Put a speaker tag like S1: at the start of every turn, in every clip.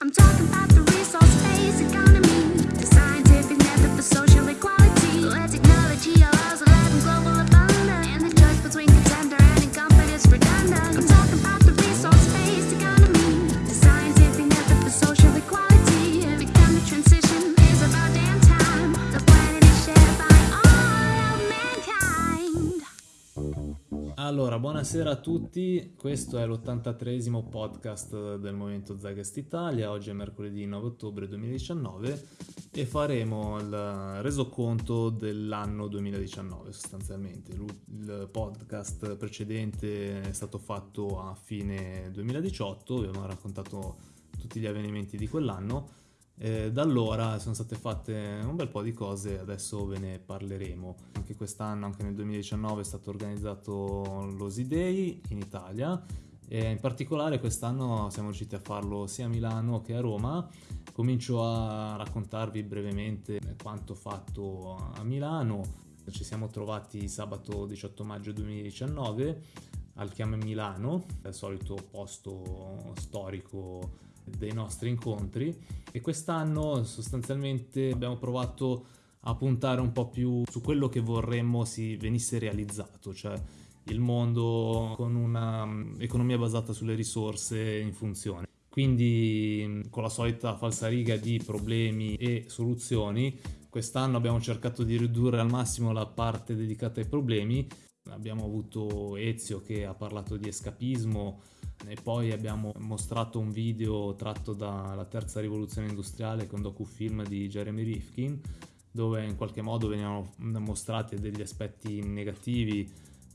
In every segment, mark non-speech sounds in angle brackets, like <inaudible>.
S1: I'm talking about the
S2: Allora, buonasera a tutti, questo è l'83esimo podcast del Movimento Zeitgeist Italia, oggi è mercoledì 9 ottobre 2019 e faremo il resoconto dell'anno 2019 sostanzialmente. Il podcast precedente è stato fatto a fine 2018, abbiamo raccontato tutti gli avvenimenti di quell'anno. Eh, da allora sono state fatte un bel po' di cose, adesso ve ne parleremo. Anche quest'anno, anche nel 2019, è stato organizzato l'Osi Day in Italia e in particolare quest'anno siamo riusciti a farlo sia a Milano che a Roma. Comincio a raccontarvi brevemente quanto fatto a Milano. Ci siamo trovati sabato 18 maggio 2019 al Chiame Milano, il solito posto storico dei nostri incontri e quest'anno sostanzialmente abbiamo provato a puntare un po' più su quello che vorremmo si venisse realizzato, cioè il mondo con un'economia basata sulle risorse in funzione. Quindi con la solita falsariga di problemi e soluzioni, quest'anno abbiamo cercato di ridurre al massimo la parte dedicata ai problemi. Abbiamo avuto Ezio che ha parlato di escapismo, e poi abbiamo mostrato un video tratto dalla terza rivoluzione industriale con docufilm di Jeremy Rifkin dove in qualche modo venivano mostrati degli aspetti negativi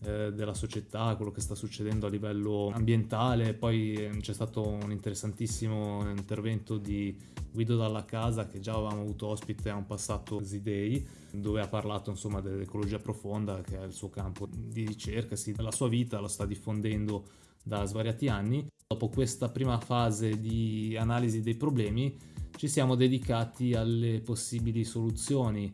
S2: eh, della società, quello che sta succedendo a livello ambientale. Poi eh, c'è stato un interessantissimo intervento di Guido Dalla Casa che già avevamo avuto ospite a un passato Z-Day dove ha parlato insomma dell'ecologia profonda che è il suo campo di ricerca, sì, la sua vita la sta diffondendo da svariati anni. Dopo questa prima fase di analisi dei problemi ci siamo dedicati alle possibili soluzioni.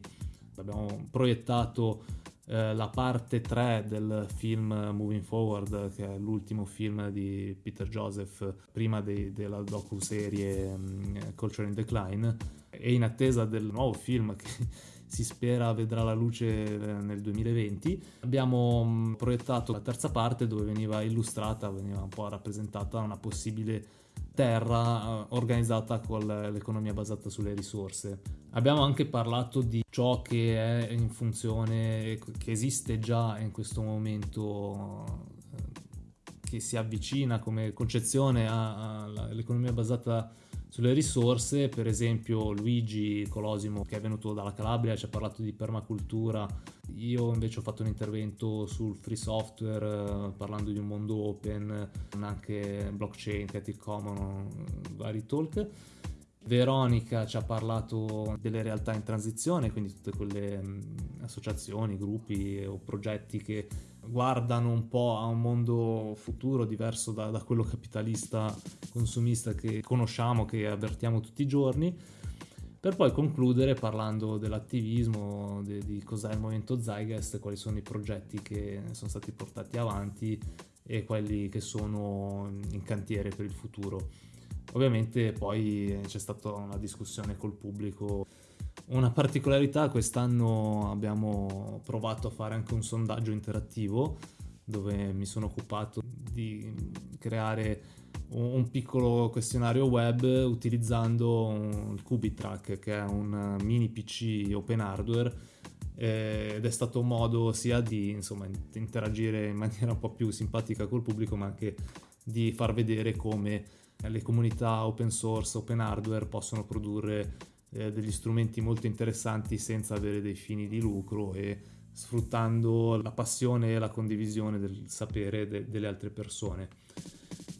S2: Abbiamo proiettato eh, la parte 3 del film Moving Forward, che è l'ultimo film di Peter Joseph prima de- della docu-serie um, Culture in Decline e in attesa del nuovo film che si spera vedrà la luce eh, nel 2020. Abbiamo mh, proiettato la terza parte dove veniva illustrata, veniva un po' rappresentata una possibile terra eh, organizzata con l'economia basata sulle risorse. Abbiamo anche parlato di ciò che è in funzione, che esiste già in questo momento, eh, che si avvicina come concezione all'economia basata sulle risorse, per esempio Luigi Colosimo che è venuto dalla Calabria ci ha parlato di permacultura, io invece ho fatto un intervento sul free software eh, parlando di un mondo open, anche blockchain, Creative Commons, vari talk. Veronica ci ha parlato delle realtà in transizione, quindi tutte quelle mh, associazioni, gruppi o progetti che guardano un po' a un mondo futuro diverso da, da quello capitalista consumista che conosciamo, che avvertiamo tutti i giorni, per poi concludere parlando dell'attivismo, de, di cos'è il movimento Zeitgeist, quali sono i progetti che sono stati portati avanti e quelli che sono in cantiere per il futuro. Ovviamente poi c'è stata una discussione col pubblico. Una particolarità, quest'anno abbiamo provato a fare anche un sondaggio interattivo dove mi sono occupato di creare un piccolo questionario web utilizzando il Cubitrack che è un mini PC open hardware eh, ed è stato un modo sia di insomma, interagire in maniera un po' più simpatica col pubblico ma anche di far vedere come le comunità open source, open hardware possono produrre eh, degli strumenti molto interessanti senza avere dei fini di lucro e sfruttando la passione e la condivisione del sapere de- delle altre persone.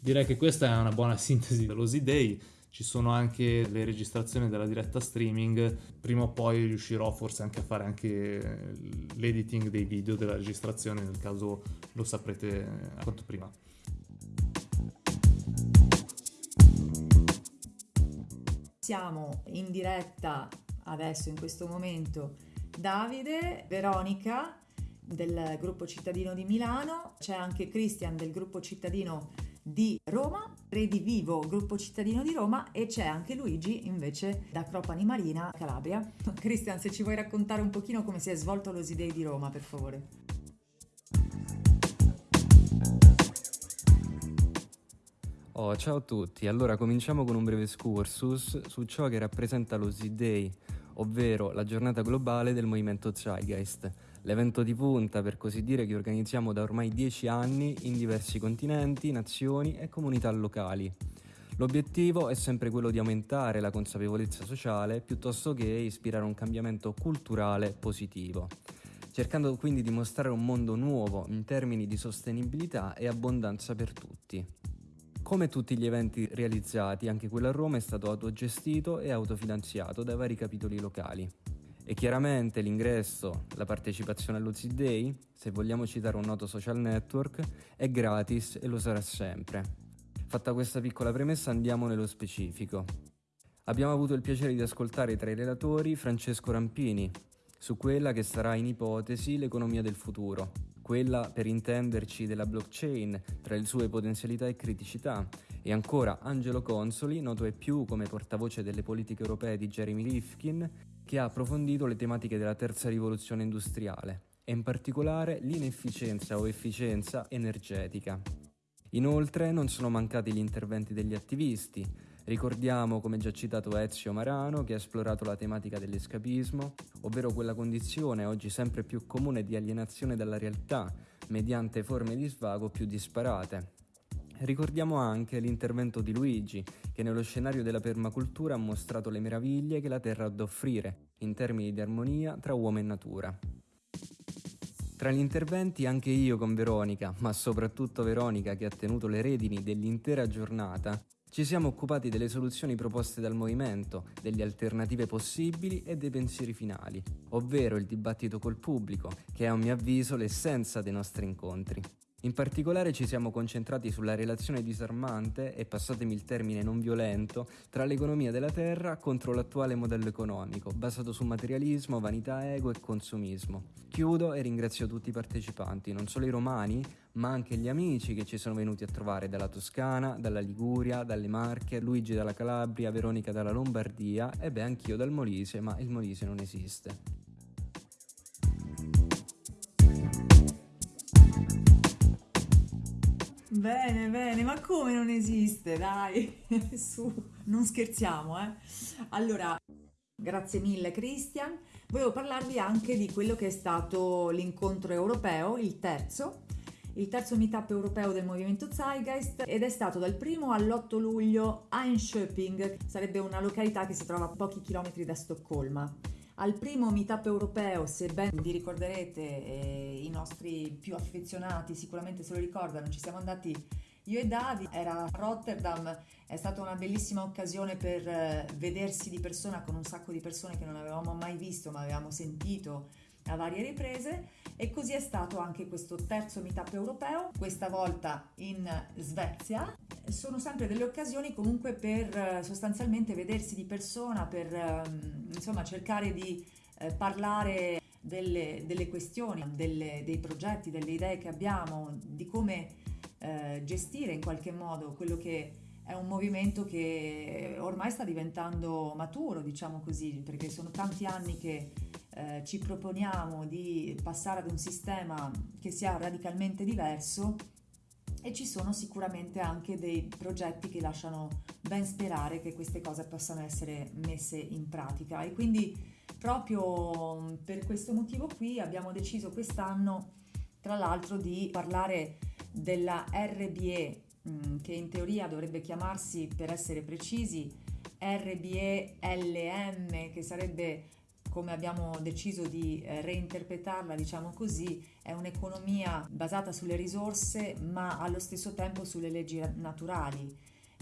S2: Direi che questa è una buona <laughs> sintesi dell'Osi Day. Ci sono anche le registrazioni della diretta streaming. Prima o poi riuscirò forse anche a fare anche l'editing dei video della registrazione, nel caso lo saprete a quanto prima.
S3: Siamo in diretta adesso in questo momento Davide, Veronica del gruppo cittadino di Milano, c'è anche Christian del gruppo cittadino di Roma, Redivivo, gruppo cittadino di Roma e c'è anche Luigi invece da Cropani Marina, Calabria. <laughs> Cristian, se ci vuoi raccontare un pochino come si è svolto l'Osidei di Roma, per favore.
S4: Oh, ciao a tutti, allora cominciamo con un breve excursus su ciò che rappresenta lo Z-Day, ovvero la giornata globale del movimento Zeitgeist, l'evento di punta per così dire che organizziamo da ormai dieci anni in diversi continenti, nazioni e comunità locali. L'obiettivo è sempre quello di aumentare la consapevolezza sociale piuttosto che ispirare un cambiamento culturale positivo, cercando quindi di mostrare un mondo nuovo in termini di sostenibilità e abbondanza per tutti. Come tutti gli eventi realizzati, anche quello a Roma è stato autogestito e autofinanziato dai vari capitoli locali. E chiaramente l'ingresso, la partecipazione allo Z-Day, se vogliamo citare un noto social network, è gratis e lo sarà sempre. Fatta questa piccola premessa andiamo nello specifico. Abbiamo avuto il piacere di ascoltare tra i relatori Francesco Rampini su quella che sarà in ipotesi l'economia del futuro, quella per intenderci della blockchain tra le sue potenzialità e criticità, e ancora Angelo Consoli, noto e più come portavoce delle politiche europee di Jeremy Rifkin, che ha approfondito le tematiche della terza rivoluzione industriale e in particolare l'inefficienza o efficienza energetica. Inoltre non sono mancati gli interventi degli attivisti. Ricordiamo, come già citato, Ezio Marano che ha esplorato la tematica dell'escapismo, ovvero quella condizione oggi sempre più comune di alienazione dalla realtà mediante forme di svago più disparate, Ricordiamo anche l'intervento di Luigi, che nello scenario della permacultura ha mostrato le meraviglie che la Terra ha da offrire, in termini di armonia tra uomo e natura. Tra gli interventi anche io con Veronica, ma soprattutto Veronica che ha tenuto le redini dell'intera giornata, ci siamo occupati delle soluzioni proposte dal movimento, delle alternative possibili e dei pensieri finali, ovvero il dibattito col pubblico, che è a mio avviso l'essenza dei nostri incontri. In particolare ci siamo concentrati sulla relazione disarmante e passatemi il termine non violento tra l'economia della terra contro l'attuale modello economico, basato su materialismo, vanità, ego e consumismo. Chiudo e ringrazio tutti i partecipanti, non solo i romani, ma anche gli amici che ci sono venuti a trovare dalla Toscana, dalla Liguria, dalle Marche, Luigi dalla Calabria, Veronica dalla Lombardia e beh anch'io dal Molise, ma il Molise non esiste.
S3: Bene, bene, ma come non esiste? Dai, <laughs> su, non scherziamo, eh. Allora, grazie mille Christian. Volevo parlarvi anche di quello che è stato l'incontro europeo, il terzo, il terzo meetup europeo del movimento Zeitgeist ed è stato dal 1 all'8 luglio a Enköping, sarebbe una località che si trova a pochi chilometri da Stoccolma. Al primo meetup europeo, se ben vi ricorderete, eh, i nostri più affezionati sicuramente se lo ricordano, ci siamo andati io e Davi, era a Rotterdam, è stata una bellissima occasione per eh, vedersi di persona con un sacco di persone che non avevamo mai visto ma avevamo sentito a varie riprese e così è stato anche questo terzo meetup europeo, questa volta in Svezia. Sono sempre delle occasioni comunque per eh, sostanzialmente vedersi di persona, per ehm, insomma cercare di eh, parlare delle, delle questioni, delle, dei progetti, delle idee che abbiamo, di come eh, gestire in qualche modo quello che è un movimento che ormai sta diventando maturo, diciamo così, perché sono tanti anni che eh, ci proponiamo di passare ad un sistema che sia radicalmente diverso e ci sono sicuramente anche dei progetti che lasciano ben sperare che queste cose possano essere messe in pratica. E quindi proprio per questo motivo qui abbiamo deciso quest'anno tra l'altro di parlare della RBE mm, che in teoria dovrebbe chiamarsi per essere precisi RBE LM che sarebbe come abbiamo deciso di eh, reinterpretarla, diciamo così, è un'economia basata sulle risorse ma allo stesso tempo sulle leggi naturali.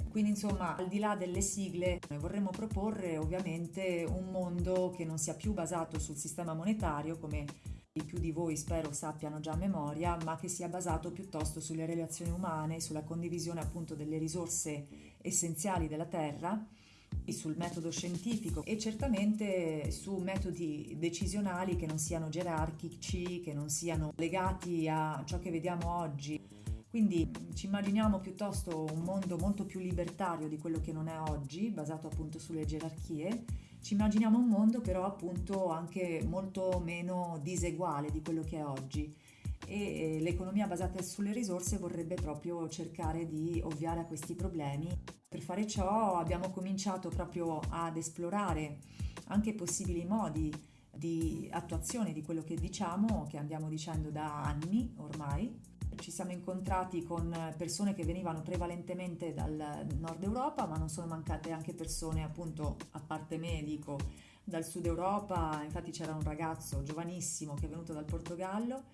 S3: Quindi insomma, al di là delle sigle, noi vorremmo proporre ovviamente un mondo che non sia più basato sul sistema monetario, come i più di voi spero sappiano già a memoria, ma che sia basato piuttosto sulle relazioni umane, sulla condivisione appunto delle risorse essenziali della Terra sul metodo scientifico e certamente su metodi decisionali che non siano gerarchici, che non siano legati a ciò che vediamo oggi Quindi ci immaginiamo piuttosto un mondo molto più libertario di quello che non è oggi, basato appunto sulle gerarchie. Ci immaginiamo un mondo però appunto anche molto meno diseguale di quello che è oggi e l'economia basata sulle risorse vorrebbe proprio cercare di ovviare a questi problemi. Per fare ciò abbiamo cominciato proprio ad esplorare anche possibili modi di attuazione di quello che diciamo, che andiamo dicendo da anni ormai. Ci siamo incontrati con persone che venivano prevalentemente dal nord Europa, ma non sono mancate anche persone, appunto, a parte me, dico, dal sud Europa. Infatti c'era un ragazzo giovanissimo che è venuto dal Portogallo,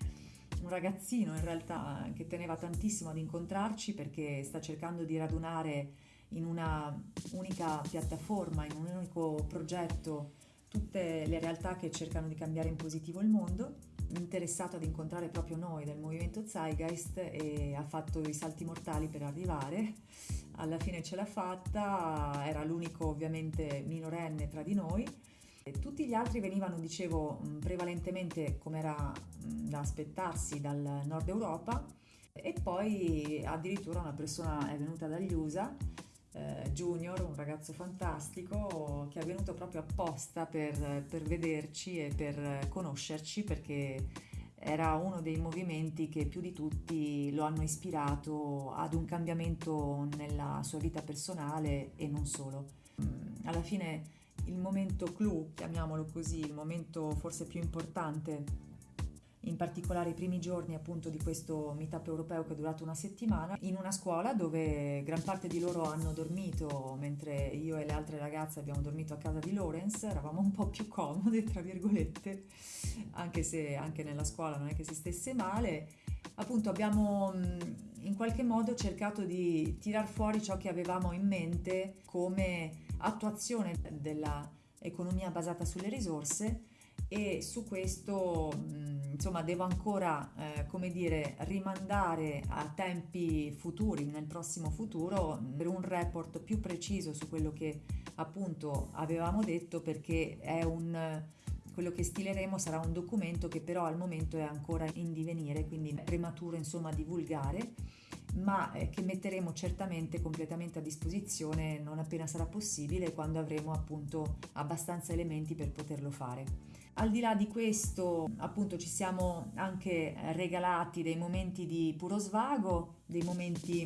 S3: un ragazzino in realtà che teneva tantissimo ad incontrarci perché sta cercando di radunare in una unica piattaforma, in un unico progetto tutte le realtà che cercano di cambiare in positivo il mondo, interessato ad incontrare proprio noi del movimento Zeitgeist e ha fatto i salti mortali per arrivare. Alla fine ce l'ha fatta, era l'unico ovviamente minorenne tra di noi. Tutti gli altri venivano, dicevo, prevalentemente come era da aspettarsi dal nord Europa e poi addirittura una persona è venuta dagli USA eh, Junior, un ragazzo fantastico che è venuto proprio apposta per, per vederci e per conoscerci perché era uno dei movimenti che più di tutti lo hanno ispirato ad un cambiamento nella sua vita personale e non solo. Alla fine il momento clou, chiamiamolo così, il momento forse più importante in particolare i primi giorni appunto di questo meetup europeo che è durato una settimana, in una scuola dove gran parte di loro hanno dormito, mentre io e le altre ragazze abbiamo dormito a casa di Lorenz, eravamo un po' più comode, tra virgolette, anche se anche nella scuola non è che si stesse male. Appunto abbiamo in qualche modo cercato di tirar fuori ciò che avevamo in mente come attuazione della economia basata sulle risorse e su questo insomma devo ancora eh, come dire rimandare a tempi futuri nel prossimo futuro per un report più preciso su quello che appunto avevamo detto perché è un quello che stileremo sarà un documento che però al momento è ancora in divenire quindi è prematuro insomma divulgare ma eh, che metteremo certamente completamente a disposizione non appena sarà possibile quando avremo appunto abbastanza elementi per poterlo fare. Al di là di questo, appunto, ci siamo anche regalati dei momenti di puro svago, dei momenti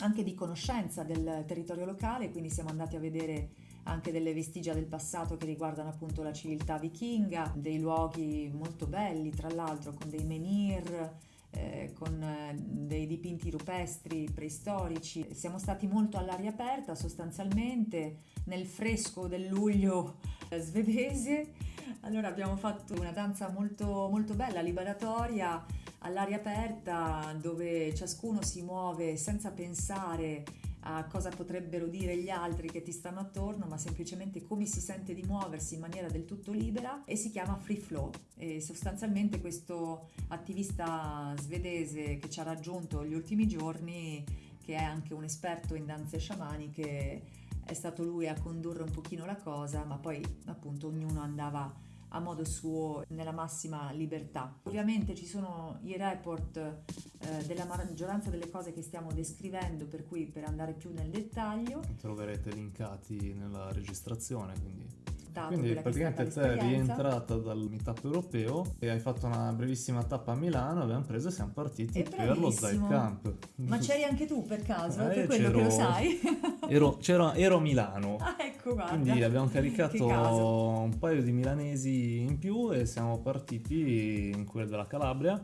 S3: anche di conoscenza del territorio locale, quindi siamo andati a vedere anche delle vestigia del passato che riguardano appunto la civiltà vichinga, dei luoghi molto belli, tra l'altro con dei menhir, eh, con eh, dei dipinti rupestri preistorici. Siamo stati molto all'aria aperta sostanzialmente nel fresco del luglio eh, svedese. Allora abbiamo fatto una danza molto, molto bella, liberatoria, all'aria aperta dove ciascuno si muove senza pensare a cosa potrebbero dire gli altri che ti stanno attorno, ma semplicemente come si sente di muoversi in maniera del tutto libera e si chiama free flow. E sostanzialmente questo attivista svedese che ci ha raggiunto gli ultimi giorni, che è anche un esperto in danze sciamaniche, è stato lui a condurre un pochino la cosa, ma poi appunto ognuno andava a modo suo nella massima libertà. Ovviamente ci sono i report eh, della maggioranza delle cose che stiamo descrivendo, per cui per andare più nel dettaglio
S2: troverete linkati nella registrazione, quindi
S3: dato
S2: Quindi
S3: è
S2: praticamente sei
S3: l'esperienza.
S2: rientrata dal meetup europeo e hai fatto una brevissima tappa a Milano, abbiamo preso e siamo partiti per lo. Zeit Camp.
S3: Ma c'eri anche tu per caso?
S2: Eh,
S3: per quello che lo sai? <laughs>
S2: Ero, c'ero- ero a Milano.
S3: ah, ecco, guarda.
S2: Quindi abbiamo caricato un paio di milanesi in più e siamo partiti in quella della Calabria.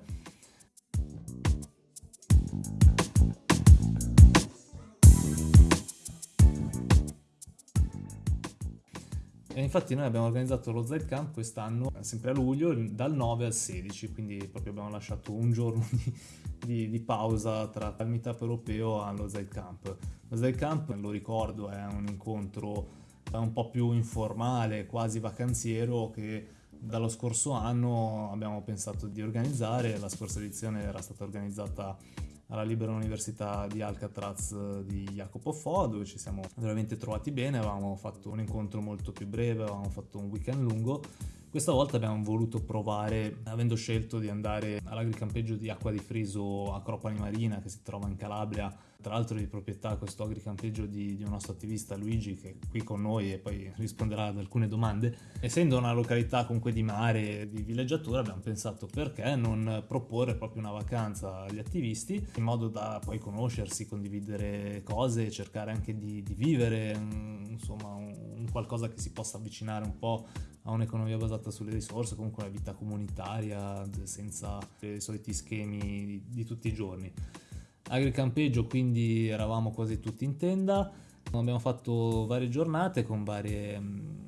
S2: E infatti noi abbiamo organizzato lo Zeit Camp quest'anno, sempre a luglio, dal 9 al 16, quindi proprio abbiamo lasciato un giorno <laughs> di, di- di pausa tra il meetup europeo allo Zeit Camp. Lo Zeit Camp, lo ricordo, è un incontro eh, un po' più informale, quasi vacanziero, che dallo scorso anno abbiamo pensato di organizzare. La scorsa edizione era stata organizzata alla Libera Università di Alcatraz eh, di Jacopo Fo, dove ci siamo veramente trovati bene, avevamo fatto un incontro molto più breve, avevamo fatto un weekend lungo. Questa volta abbiamo voluto provare, avendo scelto di andare all'agricampeggio di Acqua di Friso Acropoli Marina che si trova in Calabria, tra l'altro di proprietà questo agricampeggio di, di un nostro attivista Luigi che è qui con noi e poi risponderà ad alcune domande. Essendo una località comunque di mare, di villeggiatura, abbiamo pensato perché non proporre proprio una vacanza agli attivisti in modo da poi conoscersi, condividere cose, cercare anche di, di vivere insomma un, qualcosa che si possa avvicinare un po' a un'economia basata sulle risorse, comunque una vita comunitaria senza i soliti schemi di, di tutti i giorni. Agricampeggio quindi eravamo quasi tutti in tenda, abbiamo fatto varie giornate con varie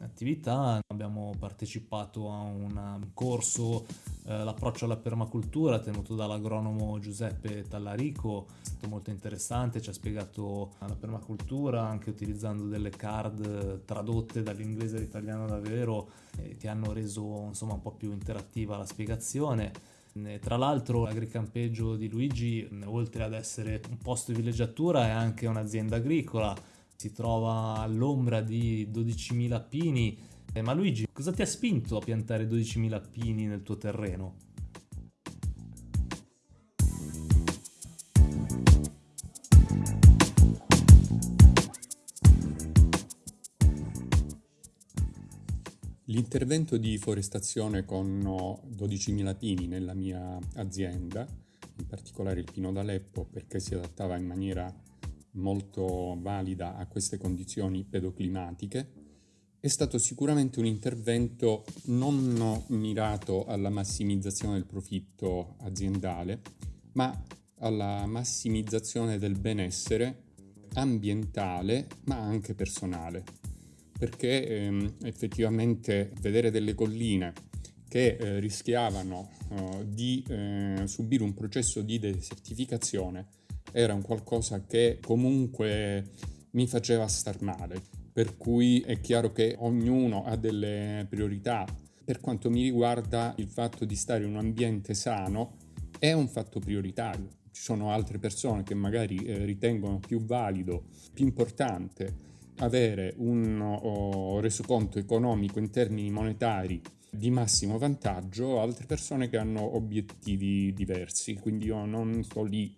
S2: attività, abbiamo partecipato a un corso, eh, l'approccio alla permacultura tenuto dall'agronomo Giuseppe Tallarico, è stato molto interessante, ci ha spiegato la permacultura anche utilizzando delle card tradotte dall'inglese all'italiano davvero eh, che hanno reso insomma un po' più interattiva la spiegazione. Tra l'altro l'agricampeggio di Luigi, oltre ad essere un posto di villeggiatura, è anche un'azienda agricola, si trova all'ombra di 12.000 pini. Eh, ma Luigi, cosa ti ha spinto a piantare 12.000 pini nel tuo terreno?
S5: L'intervento di forestazione con 12.000 pini nella mia azienda, in particolare il pino d'Aleppo, perché si adattava in maniera molto valida a queste condizioni pedoclimatiche, è stato sicuramente un intervento non mirato alla massimizzazione del profitto aziendale, ma alla massimizzazione del benessere ambientale, ma anche personale perché ehm, effettivamente vedere delle colline che eh, rischiavano eh, di eh, subire un processo di desertificazione era un qualcosa che comunque mi faceva star male. Per cui è chiaro che ognuno ha delle priorità. Per quanto mi riguarda, il fatto di stare in un ambiente sano è un fatto prioritario. Ci sono altre persone che magari eh, ritengono più valido, più importante avere un resoconto economico in termini monetari di massimo vantaggio, altre persone che hanno obiettivi diversi, quindi io non sto lì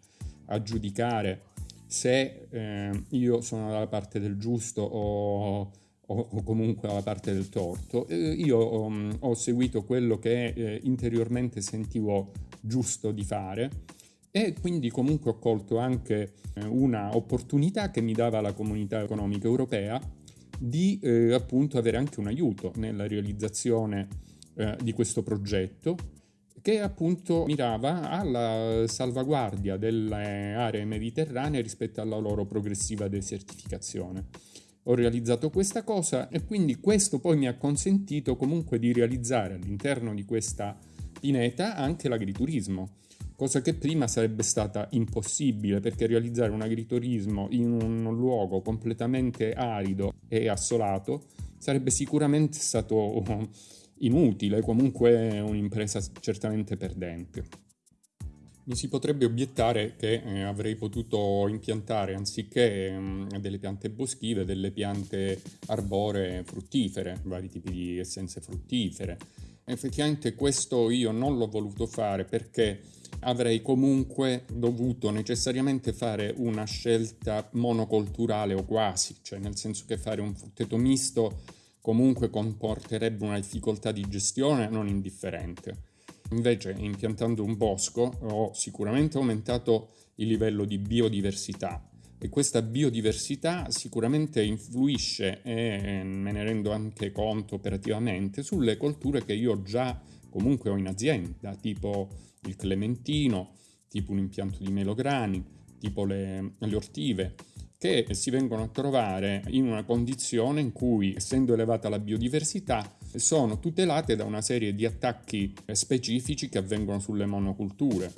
S5: a giudicare se eh, io sono dalla parte del giusto o, o, o comunque dalla parte del torto. Eh, io um, ho seguito quello che eh, interiormente sentivo giusto di fare e quindi comunque ho colto anche eh, una opportunità che mi dava la comunità economica europea di eh, appunto avere anche un aiuto nella realizzazione eh, di questo progetto che appunto mirava alla salvaguardia delle aree mediterranee rispetto alla loro progressiva desertificazione. Ho realizzato questa cosa e quindi questo poi mi ha consentito comunque di realizzare all'interno di questa pineta anche l'agriturismo cosa che prima sarebbe stata impossibile perché realizzare un agriturismo in un luogo completamente arido e assolato sarebbe sicuramente stato inutile, comunque un'impresa certamente perdente. Mi si potrebbe obiettare che eh, avrei potuto impiantare anziché eh, delle piante boschive delle piante arboree fruttifere, vari tipi di essenze fruttifere. Effettivamente questo io non l'ho voluto fare perché avrei comunque dovuto necessariamente fare una scelta monocolturale o quasi, cioè nel senso che fare un frutteto misto comunque comporterebbe una difficoltà di gestione non indifferente. Invece impiantando un bosco ho sicuramente aumentato il livello di biodiversità e questa biodiversità sicuramente influisce e me ne rendo anche conto operativamente sulle colture che io già comunque ho in azienda, tipo il clementino, tipo un impianto di melograni, tipo le, le ortive, che si vengono a trovare in una condizione in cui, essendo elevata la biodiversità, sono tutelate da una serie di attacchi specifici che avvengono sulle monoculture.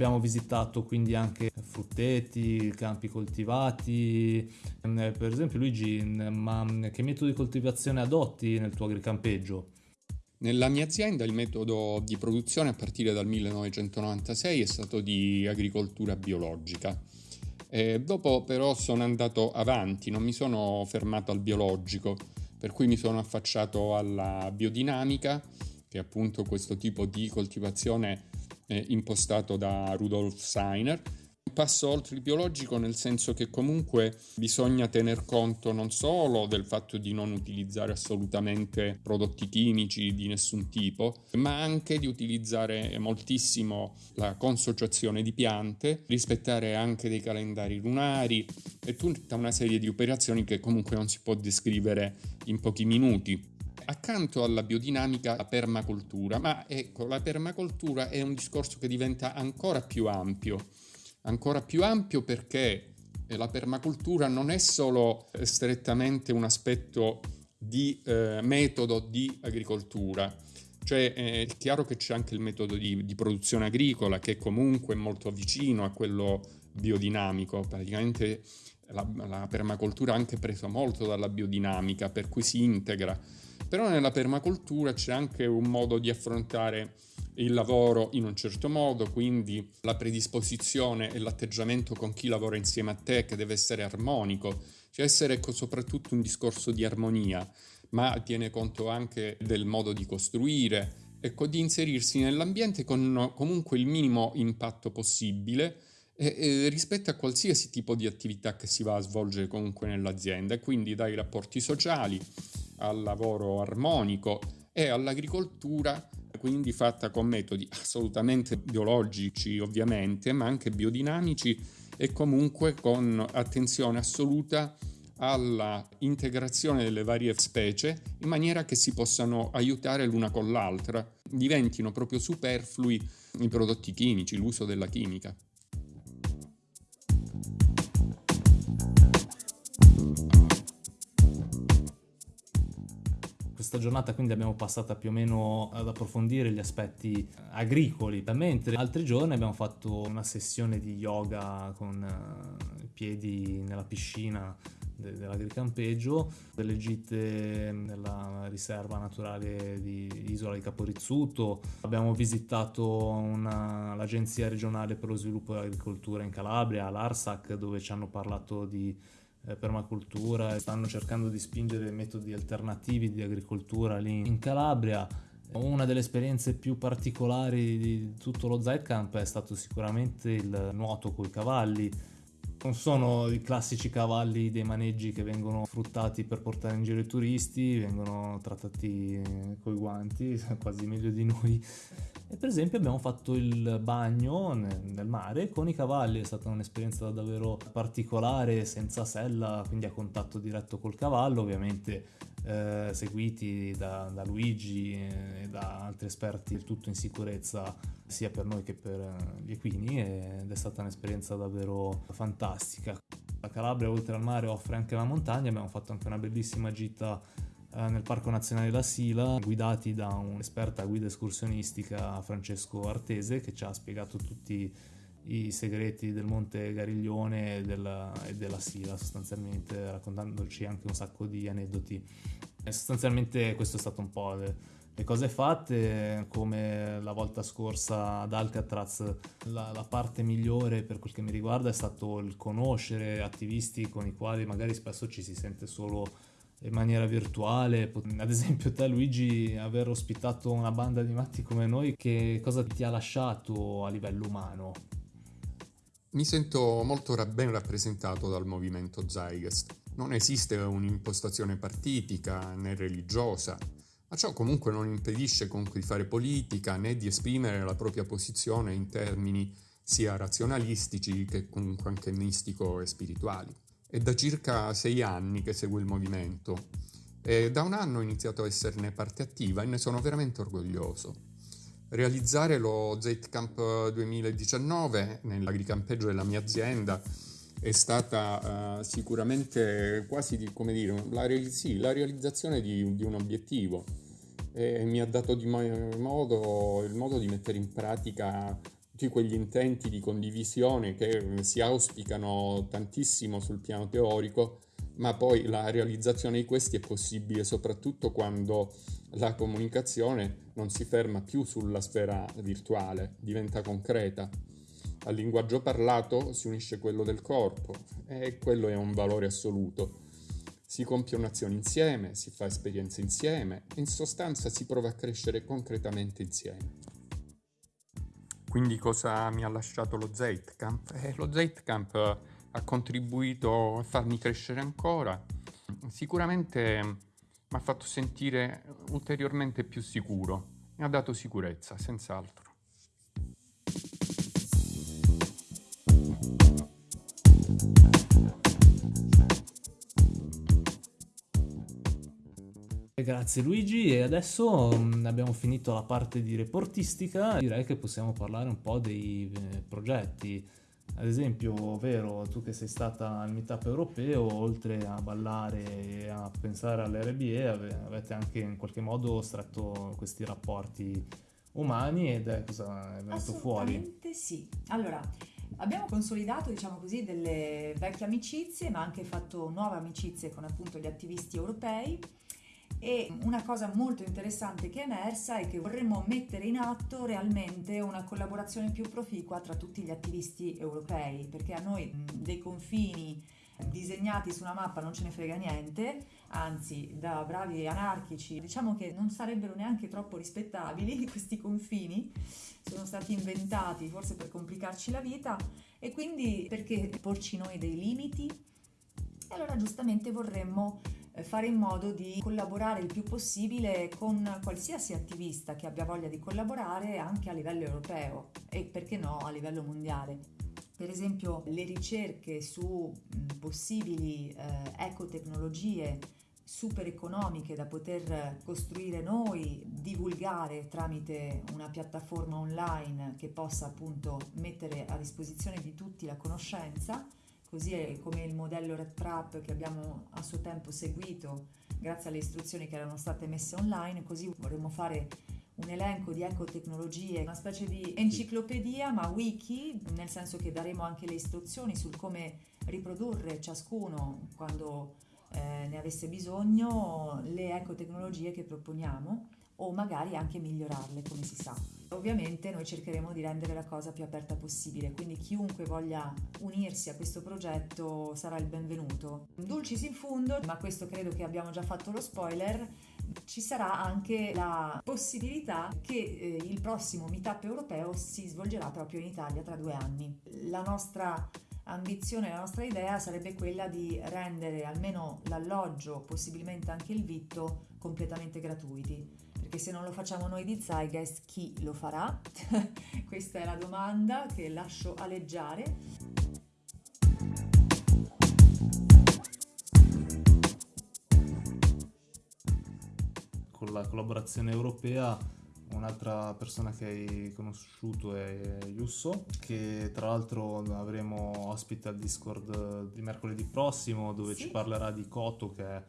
S2: Abbiamo visitato quindi anche frutteti, campi coltivati. Eh, per esempio, Luigi, ma che metodo di coltivazione adotti nel tuo agricampeggio?
S5: Nella mia azienda il metodo di produzione a partire dal 1996 è stato di agricoltura biologica. Eh, dopo però sono andato avanti, non mi sono fermato al biologico, per cui mi sono affacciato alla biodinamica, che è appunto questo tipo di coltivazione eh, impostato da Rudolf Steiner, passo oltre il biologico nel senso che comunque bisogna tener conto non solo del fatto di non utilizzare assolutamente prodotti chimici di nessun tipo, ma anche di utilizzare moltissimo la consociazione di piante, rispettare anche dei calendari lunari e tutta una serie di operazioni che comunque non si può descrivere in pochi minuti accanto alla biodinamica la permacultura, ma ecco, la permacultura è un discorso che diventa ancora più ampio. Ancora più ampio perché eh, la permacultura non è solo eh, strettamente un aspetto di eh, metodo di agricoltura, cioè eh, è chiaro che c'è anche il metodo di, di, produzione agricola che comunque è molto vicino a quello biodinamico, praticamente la, la permacultura ha anche preso molto dalla biodinamica, per cui si integra, però nella permacultura c'è anche un modo di affrontare il lavoro in un certo modo, quindi la predisposizione e l'atteggiamento con chi lavora insieme a te che deve essere armonico, cioè essere soprattutto un discorso di armonia, ma tiene conto anche del modo di costruire, ecco, di inserirsi nell'ambiente con comunque il minimo impatto possibile e, e rispetto a qualsiasi tipo di attività che si va a svolgere comunque nell'azienda, quindi dai rapporti sociali al lavoro armonico e all'agricoltura quindi fatta con metodi assolutamente biologici ovviamente, ma anche biodinamici e comunque con attenzione assoluta alla integrazione delle varie specie in maniera che si possano aiutare l'una con l'altra, diventino proprio superflui i prodotti chimici, l'uso della chimica.
S2: Questa giornata quindi abbiamo passato più o meno ad approfondire gli aspetti agricoli, mentre altri giorni abbiamo fatto una sessione di yoga con uh, i piedi nella piscina de- dell'agricampeggio, delle gite nella riserva naturale di Isola di Caporizzuto, abbiamo visitato una, l'Agenzia regionale per lo sviluppo dell'agricoltura in Calabria, l'ARSAC, dove ci hanno parlato di eh, permacultura e stanno cercando di spingere metodi alternativi di agricoltura lì in Calabria. Una delle esperienze più particolari di tutto lo Zeitkamp è stato sicuramente il nuoto con i cavalli non sono i classici cavalli dei maneggi che vengono fruttati per portare in giro i turisti, vengono trattati coi guanti, <laughs> quasi meglio di noi. E per esempio abbiamo fatto il bagno nel mare con i cavalli, è stata un'esperienza davvero particolare, senza sella, quindi a contatto diretto col cavallo, ovviamente eh, seguiti da, da Luigi e da altri esperti, il tutto in sicurezza sia per noi che per eh, gli equini ed è stata un'esperienza davvero fantastica. La Calabria oltre al mare offre anche la montagna, abbiamo fatto anche una bellissima gita eh, nel Parco Nazionale La Sila, guidati da un'esperta guida escursionistica Francesco Artese che ci ha spiegato tutti i segreti del Monte Gariglione e della, e della Sila sostanzialmente raccontandoci anche un sacco di aneddoti e sostanzialmente questo è stato un po' le, le cose fatte come la volta scorsa ad Alcatraz la, la, parte migliore per quel che mi riguarda è stato il conoscere attivisti con i quali magari spesso ci si sente solo in maniera virtuale ad esempio te Luigi aver ospitato una banda di matti come noi che cosa ti ha lasciato a livello umano?
S5: Mi sento molto ben rappresentato dal movimento Zeitgeist. Non esiste un'impostazione partitica né religiosa, ma ciò comunque non impedisce comunque di fare politica né di esprimere la propria posizione in termini sia razionalistici che comunque anche mistico e spirituali. È da circa sei anni che seguo il movimento e da un anno ho iniziato a esserne parte attiva e ne sono veramente orgoglioso. Realizzare lo Z-Camp 2019 nell'agricampeggio della mia azienda. È stata uh, sicuramente quasi di, come dire, la, sì, la realizzazione di, di, un obiettivo. E mi ha dato di modo, il modo di mettere in pratica tutti quegli intenti di condivisione che si auspicano tantissimo sul piano teorico ma poi la realizzazione di questi è possibile soprattutto quando la comunicazione non si ferma più sulla sfera virtuale, diventa concreta. Al linguaggio parlato si unisce quello del corpo e quello è un valore assoluto. Si compie un'azione insieme, si fa esperienze insieme in sostanza si prova a crescere concretamente insieme. Quindi cosa mi ha lasciato lo Zeitkamp? Eh, lo Zeitkamp ha contribuito a farmi crescere ancora. Sicuramente mi ha fatto sentire ulteriormente più sicuro, ha dato sicurezza, senz'altro.
S2: Grazie Luigi e adesso mh, abbiamo finito la parte di reportistica, direi che possiamo parlare un po' dei eh, progetti. Ad esempio, Vero, tu che sei stata al meetup europeo, oltre a ballare e a pensare all'RBE, ave- avete anche in qualche modo stretto questi rapporti umani ed è cosa è venuto fuori.
S3: Assolutamente sì. Allora, abbiamo consolidato, diciamo così, delle vecchie amicizie, ma anche fatto nuove amicizie con appunto gli attivisti europei. E una cosa molto interessante che è emersa è che vorremmo mettere in atto realmente una collaborazione più proficua tra tutti gli attivisti europei, perché a noi dei confini disegnati su una mappa non ce ne frega niente, anzi da bravi anarchici diciamo che non sarebbero neanche troppo rispettabili <laughs> questi confini, sono stati inventati forse per complicarci la vita e quindi perché porci noi dei limiti? E allora giustamente vorremmo fare in modo di collaborare il più possibile con qualsiasi attivista che abbia voglia di collaborare anche a livello europeo e perché no a livello mondiale. Per esempio le ricerche su possibili eh, ecotecnologie super economiche da poter costruire noi, divulgare tramite una piattaforma online che possa appunto mettere a disposizione di tutti la conoscenza così è come il modello RedTrap che abbiamo a suo tempo seguito grazie alle istruzioni che erano state messe online, così vorremmo fare un elenco di ecotecnologie, una specie di enciclopedia ma wiki, nel senso che daremo anche le istruzioni sul come riprodurre ciascuno quando eh, ne avesse bisogno le ecotecnologie che proponiamo o magari anche migliorarle come si sa. Ovviamente noi cercheremo di rendere la cosa più aperta possibile, quindi chiunque voglia unirsi a questo progetto sarà il benvenuto. Dulcis in fundo, ma questo credo che abbiamo già fatto lo spoiler, ci sarà anche la possibilità che eh, il prossimo meetup europeo si svolgerà proprio in Italia tra due anni. La nostra ambizione, la nostra idea sarebbe quella di rendere almeno l'alloggio, possibilmente anche il vitto, completamente gratuiti perché se non lo facciamo noi di Zeitgeist, chi lo farà? <laughs> Questa è la domanda che lascio aleggiare.
S2: Con la collaborazione europea un'altra persona che hai conosciuto è Yusso, che tra l'altro avremo ospite al Discord di mercoledì prossimo dove
S3: Sì.
S2: ci parlerà di Koto che è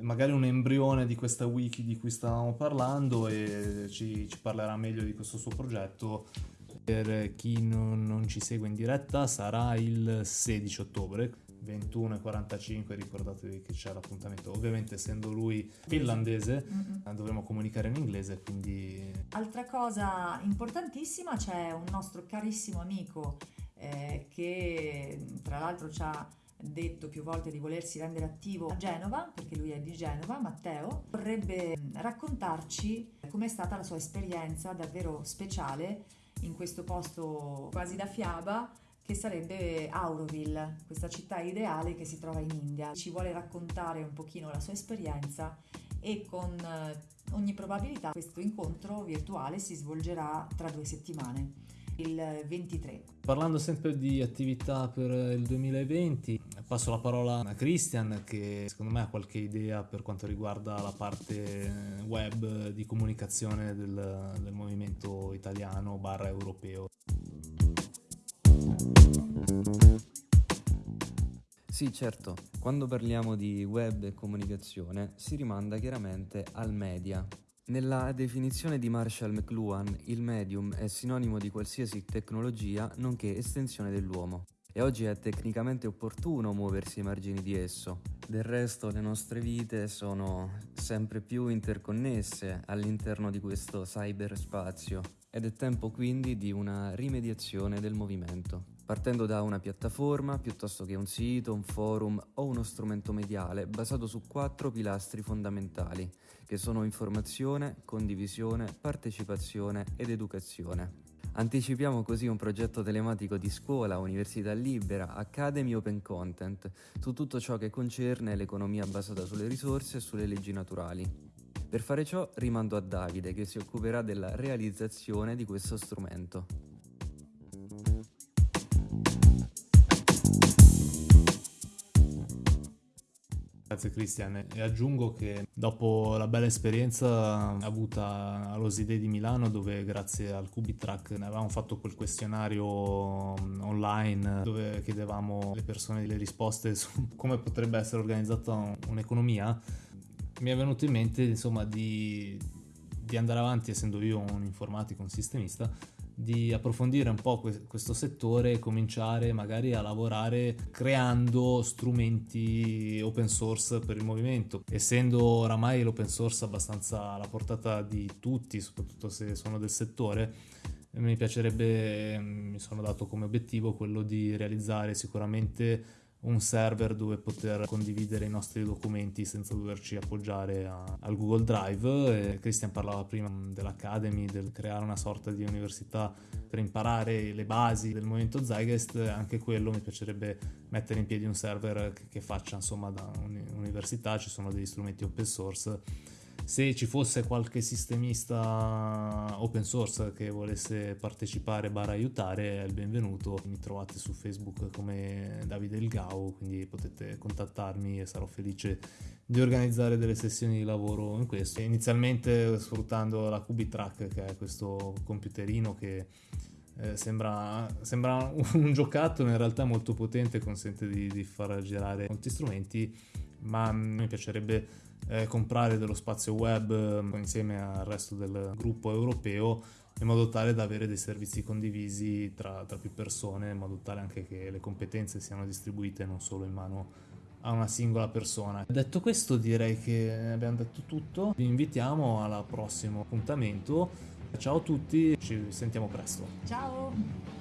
S2: magari un embrione di questa wiki di cui stavamo parlando e ci, ci parlerà meglio di questo suo progetto. Per chi non, non ci segue in diretta sarà il 16 ottobre 21.45 ricordatevi che c'è l'appuntamento ovviamente essendo lui finlandese
S3: Mm-mm.
S2: eh, dovremo comunicare in inglese quindi
S3: Altra cosa importantissima, c'è un nostro carissimo amico eh, che tra l'altro ci ha detto più volte di volersi rendere attivo a Genova, perché lui è di Genova, Matteo, vorrebbe mm, raccontarci com'è stata la sua esperienza davvero speciale in questo posto quasi da fiaba che sarebbe Auroville, questa città ideale che si trova in India. Ci vuole raccontare un pochino la sua esperienza e con eh, ogni probabilità questo incontro virtuale si svolgerà tra due settimane, il 23.
S2: parlando sempre di attività per il 2020 passo la parola a Christian che secondo me ha qualche idea per quanto riguarda la parte web di comunicazione del, del movimento italiano barra europeo
S4: Sì, certo, quando parliamo di web e comunicazione si rimanda chiaramente al media. Nella definizione di Marshall McLuhan, il medium è sinonimo di qualsiasi tecnologia nonché estensione dell'uomo. E oggi è tecnicamente opportuno muoversi ai margini di esso. Del resto le nostre vite sono sempre più interconnesse all'interno di questo cyberspazio ed è tempo quindi di una rimediazione del movimento, partendo da una piattaforma piuttosto che un sito, un forum o uno strumento mediale basato su quattro pilastri fondamentali che sono informazione, condivisione, partecipazione ed educazione. Anticipiamo così un progetto telematico di scuola, università libera, Academy Open Content, su tutto ciò che concerne l'economia basata sulle risorse e sulle leggi naturali. Per fare ciò rimando a Davide che si occuperà della realizzazione di questo strumento.
S2: Grazie Cristian. E aggiungo che dopo la bella esperienza avuta all'Osidei di Milano dove grazie al Cubitrack avevamo fatto quel questionario mm, online dove chiedevamo alle persone delle risposte <laughs> su come potrebbe essere organizzata un'economia mi è venuto in mente insomma di, di andare avanti essendo io un informatico, un sistemista di approfondire un po' questo settore e cominciare magari a lavorare creando strumenti open source per il movimento. Essendo oramai l'open source abbastanza alla portata di tutti, soprattutto se sono del settore, mi piacerebbe, mi sono dato come obiettivo quello di realizzare sicuramente un server dove poter condividere i nostri documenti senza doverci appoggiare a, al Google Drive. E Christian parlava prima dell'Academy, del creare una sorta di università per imparare le basi del movimento Zeitgeist, anche quello mi piacerebbe mettere in piedi un server che, che faccia insomma da un'università, ci sono degli strumenti open source se ci fosse qualche sistemista open source che volesse partecipare barra aiutare è il benvenuto. Mi trovate su facebook come Davide Il Gau quindi potete contattarmi e sarò felice di organizzare delle sessioni di lavoro in questo. Inizialmente sfruttando la Cubitrack che è questo computerino che eh, sembra, sembra, un giocattolo in realtà molto potente consente di, di far girare molti strumenti ma mi piacerebbe eh, comprare dello spazio web eh, insieme al resto del gruppo europeo in modo tale da avere dei servizi condivisi tra, tra, più persone, in modo tale anche che le competenze siano distribuite non solo in mano a una singola persona. Detto questo direi che abbiamo detto tutto, vi invitiamo al prossimo appuntamento. Ciao a tutti, ci sentiamo presto.
S3: Ciao!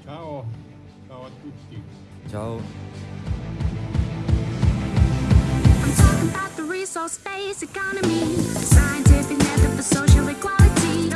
S5: Ciao, ciao a tutti.
S4: Ciao!
S1: About the resource-based economy Scientific method for social equality